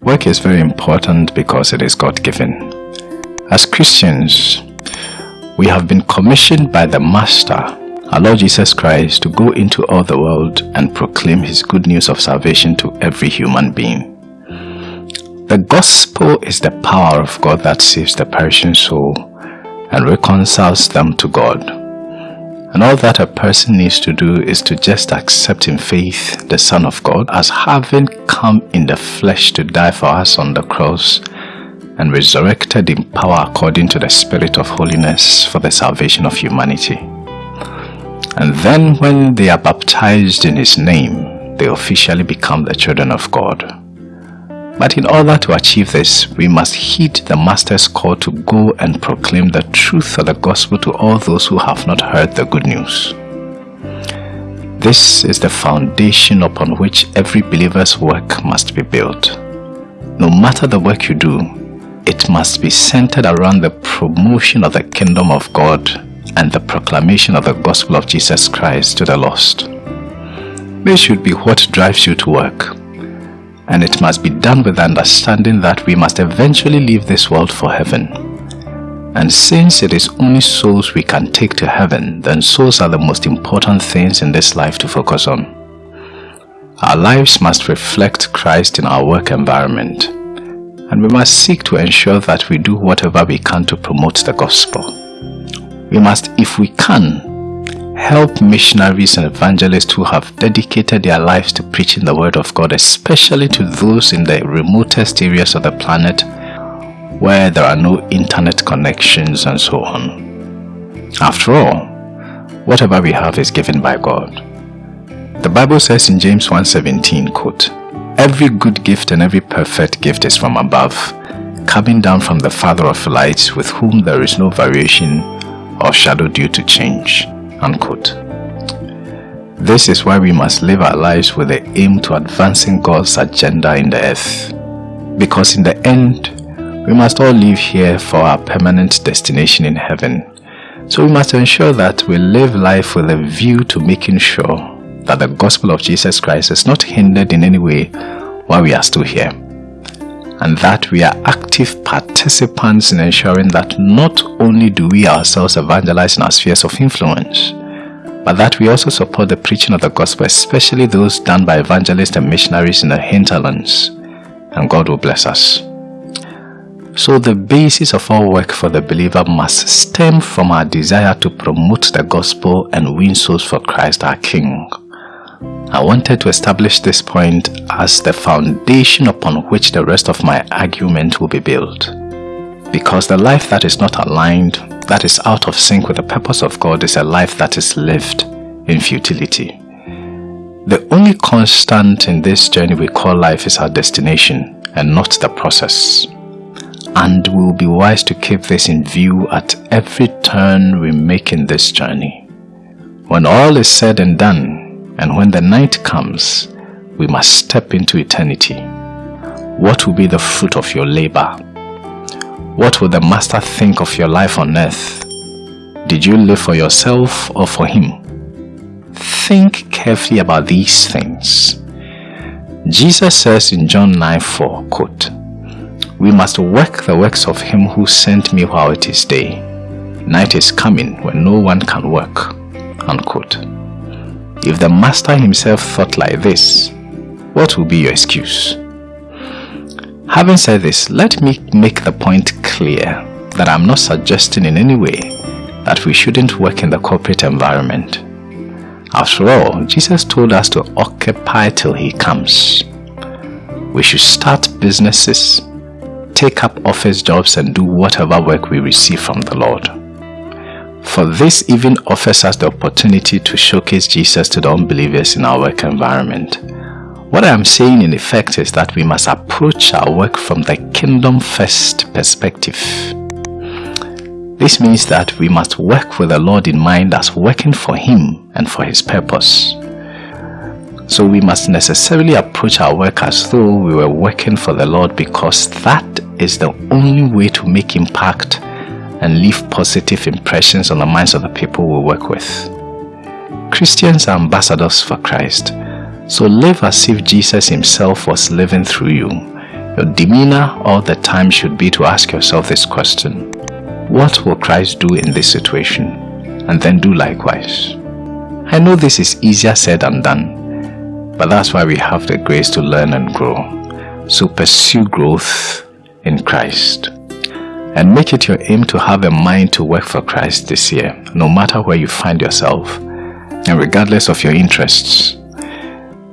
Work is very important because it is God given. As Christians, we have been commissioned by the Master, our Lord Jesus Christ, to go into all the world and proclaim His good news of salvation to every human being. The gospel is the power of God that saves the perishing soul and reconciles them to God. And all that a person needs to do is to just accept in faith the Son of God as having come in the flesh to die for us on the cross and resurrected in power according to the Spirit of holiness for the salvation of humanity. And then when they are baptized in His name, they officially become the children of God. But in order to achieve this, we must heed the Master's call to go and proclaim the truth of the gospel to all those who have not heard the good news. This is the foundation upon which every believer's work must be built. No matter the work you do, it must be centered around the promotion of the kingdom of God and the proclamation of the gospel of Jesus Christ to the lost. This should be what drives you to work and it must be done with understanding that we must eventually leave this world for heaven. And since it is only souls we can take to heaven, then souls are the most important things in this life to focus on. Our lives must reflect Christ in our work environment, and we must seek to ensure that we do whatever we can to promote the gospel. We must, if we can, help missionaries and evangelists who have dedicated their lives to preaching the word of God, especially to those in the remotest areas of the planet where there are no internet connections and so on. After all, whatever we have is given by God. The Bible says in James 1.17, quote, Every good gift and every perfect gift is from above, coming down from the Father of lights, with whom there is no variation or shadow due to change. Unquote. This is why we must live our lives with the aim to advancing God's agenda in the earth. Because in the end, we must all live here for our permanent destination in heaven. So we must ensure that we live life with a view to making sure that the gospel of Jesus Christ is not hindered in any way while we are still here. And that we are active participants in ensuring that not only do we ourselves evangelize in our spheres of influence, but that we also support the preaching of the gospel, especially those done by evangelists and missionaries in the hinterlands, and God will bless us. So the basis of our work for the believer must stem from our desire to promote the gospel and win souls for Christ our King. I wanted to establish this point as the foundation upon which the rest of my argument will be built. Because the life that is not aligned, that is out of sync with the purpose of God is a life that is lived in futility. The only constant in this journey we call life is our destination and not the process. And we will be wise to keep this in view at every turn we make in this journey. When all is said and done, and when the night comes, we must step into eternity. What will be the fruit of your labor? What will the Master think of your life on earth? Did you live for yourself or for Him? Think carefully about these things. Jesus says in John 9 4, quote, We must work the works of Him who sent me while it is day. Night is coming when no one can work. Unquote. If the master himself thought like this, what will be your excuse? Having said this, let me make the point clear that I'm not suggesting in any way that we shouldn't work in the corporate environment. After all, Jesus told us to occupy till he comes. We should start businesses, take up office jobs and do whatever work we receive from the Lord. For this even offers us the opportunity to showcase Jesus to the unbelievers in our work environment. What I am saying in effect is that we must approach our work from the kingdom first perspective. This means that we must work with the Lord in mind as working for Him and for His purpose. So we must necessarily approach our work as though we were working for the Lord because that is the only way to make impact and leave positive impressions on the minds of the people we work with. Christians are ambassadors for Christ, so live as if Jesus himself was living through you Your demeanor all the time should be to ask yourself this question. What will Christ do in this situation? And then do likewise. I know this is easier said than done, but that's why we have the grace to learn and grow. So pursue growth in Christ. And make it your aim to have a mind to work for Christ this year, no matter where you find yourself, and regardless of your interests.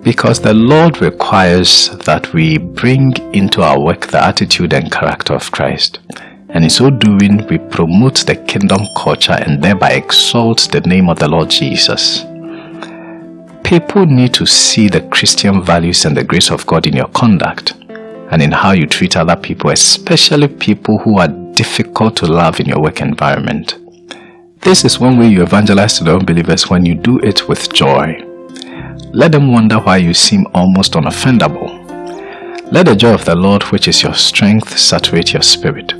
Because the Lord requires that we bring into our work the attitude and character of Christ. And in so doing, we promote the kingdom culture and thereby exalt the name of the Lord Jesus. People need to see the Christian values and the grace of God in your conduct and in how you treat other people, especially people who are difficult to love in your work environment. This is one way you evangelize to the unbelievers when you do it with joy. Let them wonder why you seem almost unoffendable. Let the joy of the Lord, which is your strength, saturate your spirit.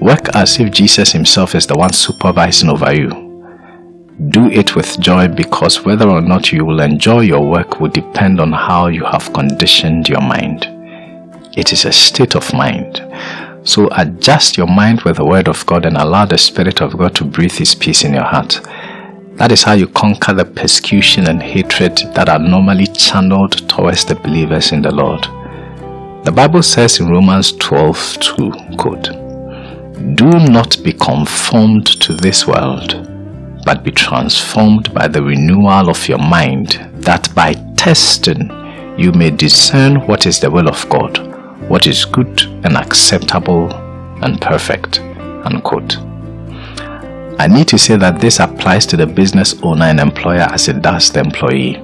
Work as if Jesus himself is the one supervising over you. Do it with joy because whether or not you will enjoy your work will depend on how you have conditioned your mind. It is a state of mind. So adjust your mind with the word of God and allow the Spirit of God to breathe his peace in your heart. That is how you conquer the persecution and hatred that are normally channeled towards the believers in the Lord. The Bible says in Romans 12 2, quote, Do not be conformed to this world, but be transformed by the renewal of your mind, that by testing you may discern what is the will of God, what is good and acceptable and perfect. Unquote. I need to say that this applies to the business owner and employer as it does the employee.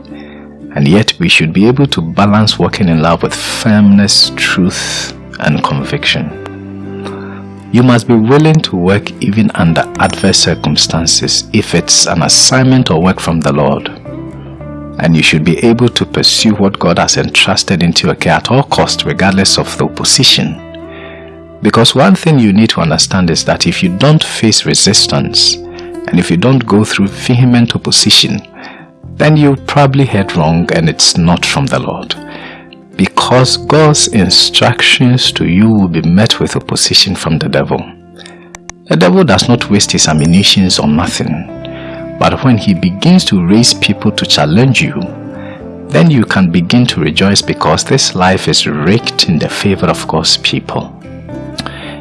And yet we should be able to balance working in love with firmness, truth, and conviction. You must be willing to work even under adverse circumstances if it's an assignment or work from the Lord. And you should be able to pursue what God has entrusted into your care at all costs regardless of the opposition. Because one thing you need to understand is that if you don't face resistance and if you don't go through vehement opposition, then you probably head wrong and it's not from the Lord. Because God's instructions to you will be met with opposition from the devil. The devil does not waste his ammunition on nothing. But when he begins to raise people to challenge you, then you can begin to rejoice because this life is raked in the favor of God's people.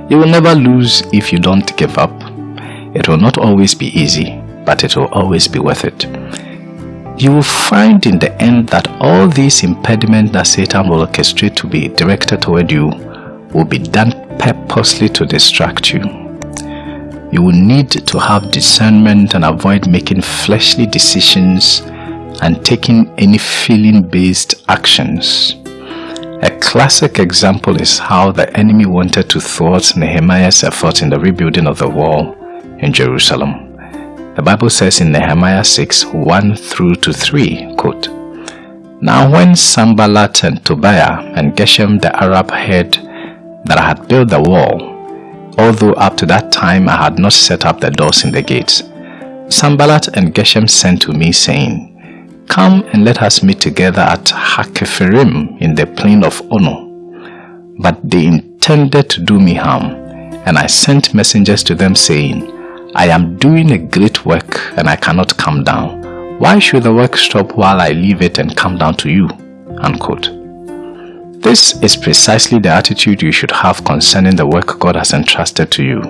You will never lose if you don't give up. It will not always be easy, but it will always be worth it. You will find in the end that all these impediments that Satan will orchestrate to be directed toward you will be done purposely to distract you. You will need to have discernment and avoid making fleshly decisions and taking any feeling-based actions. A classic example is how the enemy wanted to thwart Nehemiah's effort in the rebuilding of the wall in Jerusalem. The Bible says in Nehemiah 6, 1 through to 3, quote, Now when Sanballat and Tobiah and Geshem the Arab heard that I had built the wall, although up to that time I had not set up the doors in the gates, Sanballat and Geshem sent to me saying, Come and let us meet together at Hakkephirim in the plain of Ono. But they intended to do me harm, and I sent messengers to them saying, I am doing a great work and I cannot come down. Why should the work stop while I leave it and come down to you? Unquote. This is precisely the attitude you should have concerning the work God has entrusted to you.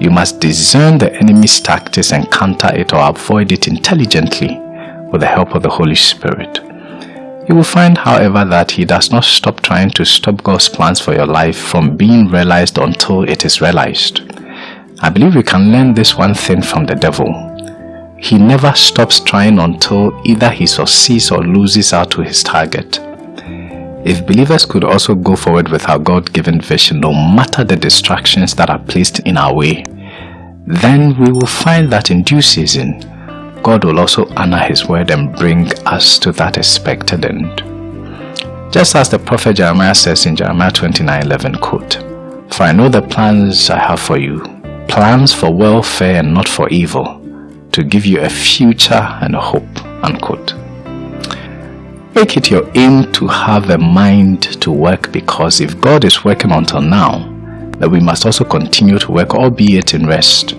You must discern the enemy's tactics and counter it or avoid it intelligently with the help of the Holy Spirit. You will find, however, that he does not stop trying to stop God's plans for your life from being realized until it is realized. I believe we can learn this one thing from the devil. He never stops trying until either he succeeds or loses out to his target. If believers could also go forward with our God-given vision no matter the distractions that are placed in our way, then we will find that in due season, God will also honor his word and bring us to that expected end. Just as the prophet Jeremiah says in Jeremiah 29:11, quote, For I know the plans I have for you, plans for welfare and not for evil, to give you a future and a hope, unquote. Make it your aim to have a mind to work because if God is working until now, then we must also continue to work, albeit in rest.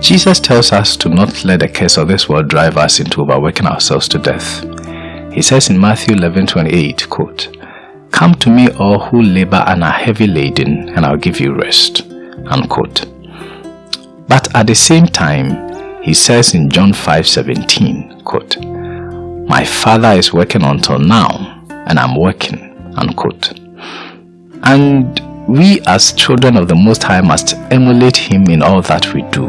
Jesus tells us to not let the curse of this world drive us into overworking ourselves to death. He says in Matthew 11:28, quote, Come to me all who labor and are heavy laden, and I'll give you rest. Unquote. But at the same time, he says in John 5:17, quote, My Father is working until now, and I'm working. Unquote. And we as children of the Most High must emulate him in all that we do.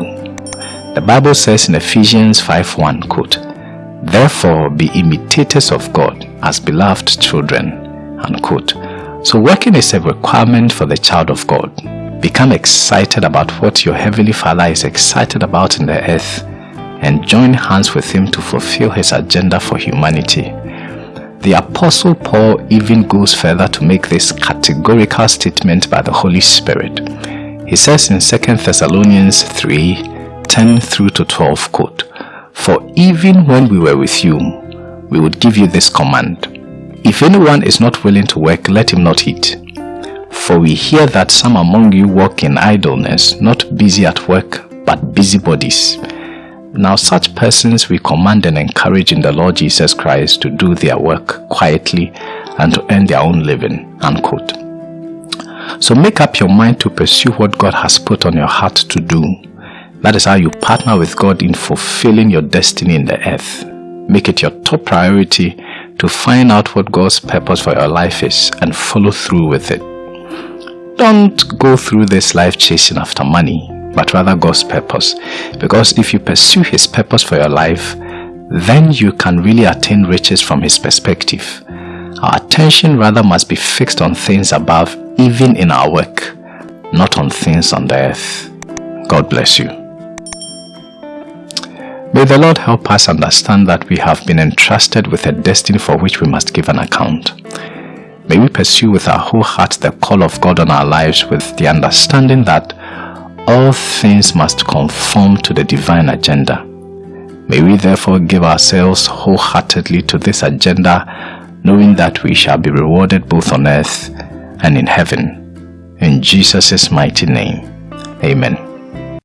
The Bible says in Ephesians 5:1, quote, Therefore be imitators of God as beloved children Unquote. So working is a requirement for the child of God. Become excited about what your Heavenly Father is excited about in the earth and join hands with Him to fulfill His agenda for humanity. The Apostle Paul even goes further to make this categorical statement by the Holy Spirit. He says in 2 Thessalonians 3 10 through to 12, quote, For even when we were with you, we would give you this command if anyone is not willing to work, let him not eat. For we hear that some among you walk in idleness, not busy at work, but busybodies. Now such persons we command and encourage in the Lord Jesus Christ to do their work quietly and to earn their own living. Unquote. So make up your mind to pursue what God has put on your heart to do. That is how you partner with God in fulfilling your destiny in the earth. Make it your top priority to find out what God's purpose for your life is and follow through with it. Don't go through this life chasing after money, but rather God's purpose. Because if you pursue His purpose for your life, then you can really attain riches from His perspective. Our attention rather must be fixed on things above, even in our work, not on things on the earth. God bless you. May the Lord help us understand that we have been entrusted with a destiny for which we must give an account. May we pursue with our whole heart the call of God on our lives with the understanding that all things must conform to the divine agenda. May we therefore give ourselves wholeheartedly to this agenda, knowing that we shall be rewarded both on earth and in heaven. In Jesus' mighty name, Amen.